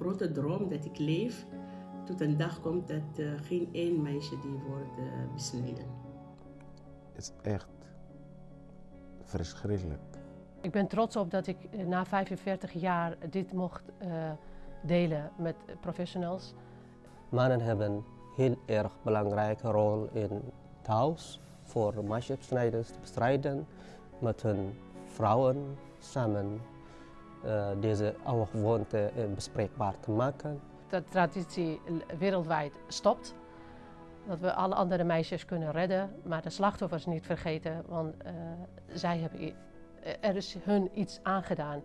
grote droom dat ik leef tot een dag komt dat uh, geen één meisje die wordt uh, besneden. Het is echt verschrikkelijk. Ik ben trots op dat ik na 45 jaar dit mocht uh, delen met professionals. Mannen hebben een heel erg belangrijke rol in het huis voor meisjesbesnijders te bestrijden met hun vrouwen samen deze oude gewoonte bespreekbaar te maken. Dat de traditie wereldwijd stopt. Dat we alle andere meisjes kunnen redden, maar de slachtoffers niet vergeten, want uh, zij hebben, er is hun iets aangedaan.